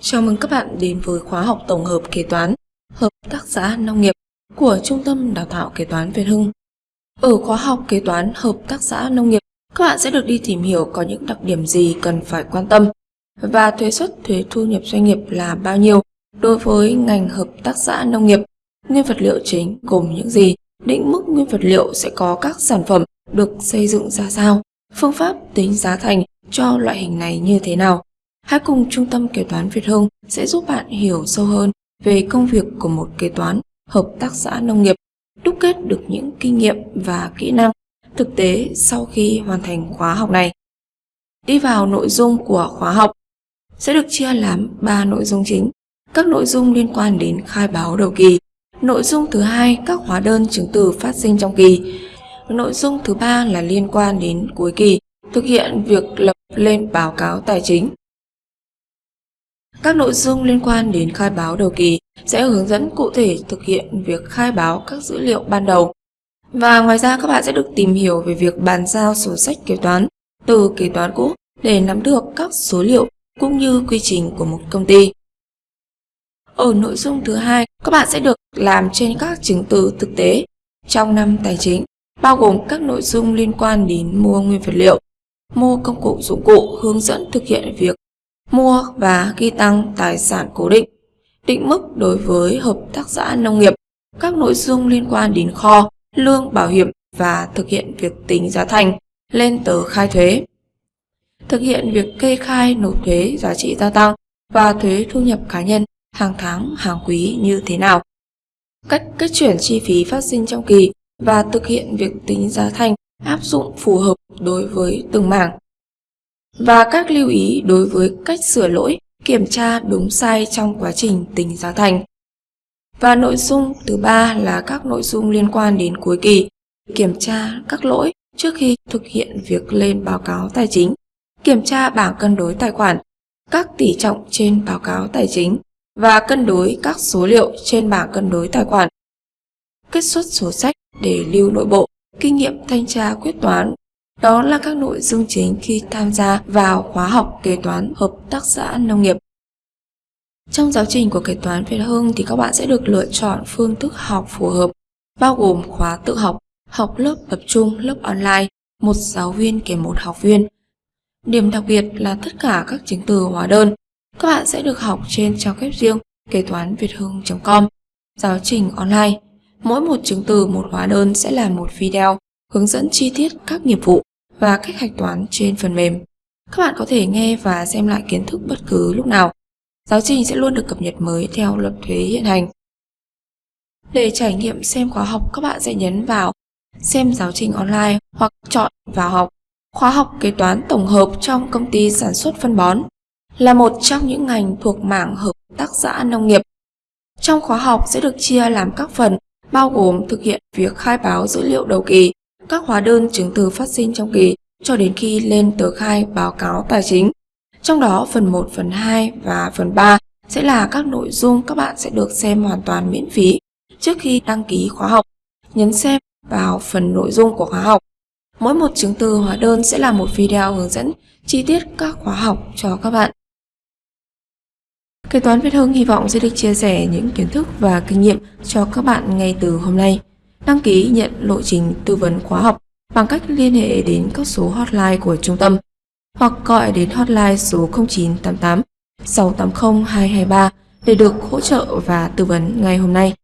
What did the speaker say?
Chào mừng các bạn đến với khóa học tổng hợp kế toán, hợp tác xã nông nghiệp của Trung tâm Đào tạo Kế toán Việt Hưng. Ở khóa học kế toán hợp tác xã nông nghiệp, các bạn sẽ được đi tìm hiểu có những đặc điểm gì cần phải quan tâm và thuế suất thuế thu nhập doanh nghiệp là bao nhiêu đối với ngành hợp tác xã nông nghiệp, nguyên vật liệu chính gồm những gì, định mức nguyên vật liệu sẽ có các sản phẩm được xây dựng ra sao, phương pháp tính giá thành cho loại hình này như thế nào Hãy cùng Trung tâm Kế toán Việt Hưng sẽ giúp bạn hiểu sâu hơn về công việc của một kế toán hợp tác xã nông nghiệp, đúc kết được những kinh nghiệm và kỹ năng thực tế sau khi hoàn thành khóa học này. Đi vào nội dung của khóa học sẽ được chia làm 3 nội dung chính. Các nội dung liên quan đến khai báo đầu kỳ. Nội dung thứ hai các hóa đơn chứng từ phát sinh trong kỳ. Nội dung thứ ba là liên quan đến cuối kỳ, thực hiện việc lập lên báo cáo tài chính. Các nội dung liên quan đến khai báo đầu kỳ sẽ hướng dẫn cụ thể thực hiện việc khai báo các dữ liệu ban đầu. Và ngoài ra các bạn sẽ được tìm hiểu về việc bàn giao sổ sách kế toán từ kế toán cũ để nắm được các số liệu cũng như quy trình của một công ty. Ở nội dung thứ hai, các bạn sẽ được làm trên các chứng từ thực tế trong năm tài chính, bao gồm các nội dung liên quan đến mua nguyên vật liệu, mua công cụ dụng cụ, hướng dẫn thực hiện việc mua và ghi tăng tài sản cố định, định mức đối với hợp tác xã nông nghiệp, các nội dung liên quan đến kho, lương bảo hiểm và thực hiện việc tính giá thành lên tờ khai thuế. Thực hiện việc kê khai nộp thuế giá trị gia tăng và thuế thu nhập cá nhân hàng tháng, hàng quý như thế nào. Cách kết chuyển chi phí phát sinh trong kỳ và thực hiện việc tính giá thành áp dụng phù hợp đối với từng mảng và các lưu ý đối với cách sửa lỗi, kiểm tra đúng sai trong quá trình tính giá thành. Và nội dung thứ ba là các nội dung liên quan đến cuối kỳ, kiểm tra các lỗi trước khi thực hiện việc lên báo cáo tài chính, kiểm tra bảng cân đối tài khoản, các tỷ trọng trên báo cáo tài chính và cân đối các số liệu trên bảng cân đối tài khoản. Kết xuất sổ sách để lưu nội bộ, kinh nghiệm thanh tra quyết toán đó là các nội dung chính khi tham gia vào khóa học kế toán hợp tác xã nông nghiệp. Trong giáo trình của kế toán Việt Hưng thì các bạn sẽ được lựa chọn phương thức học phù hợp, bao gồm khóa tự học, học lớp tập trung, lớp online, một giáo viên kèm một học viên. Điểm đặc biệt là tất cả các chứng từ hóa đơn, các bạn sẽ được học trên trang web riêng kế toán việt hưng.com, giáo trình online. Mỗi một chứng từ một hóa đơn sẽ là một video hướng dẫn chi tiết các nghiệp vụ và cách hạch toán trên phần mềm. Các bạn có thể nghe và xem lại kiến thức bất cứ lúc nào. Giáo trình sẽ luôn được cập nhật mới theo luật thuế hiện hành. Để trải nghiệm xem khóa học, các bạn sẽ nhấn vào xem giáo trình online hoặc chọn vào học. Khóa học kế toán tổng hợp trong công ty sản xuất phân bón là một trong những ngành thuộc mảng hợp tác xã nông nghiệp. Trong khóa học sẽ được chia làm các phần bao gồm thực hiện việc khai báo dữ liệu đầu kỳ, các hóa đơn chứng từ phát sinh trong kỳ cho đến khi lên tờ khai báo cáo tài chính. Trong đó phần 1, phần 2 và phần 3 sẽ là các nội dung các bạn sẽ được xem hoàn toàn miễn phí trước khi đăng ký khóa học. Nhấn xem vào phần nội dung của khóa học. Mỗi một chứng từ hóa đơn sẽ là một video hướng dẫn chi tiết các khóa học cho các bạn. Kế toán Việt Hưng hy vọng sẽ được chia sẻ những kiến thức và kinh nghiệm cho các bạn ngay từ hôm nay. Đăng ký nhận lộ trình tư vấn khóa học bằng cách liên hệ đến các số hotline của trung tâm hoặc gọi đến hotline số 0988 680 223 để được hỗ trợ và tư vấn ngay hôm nay.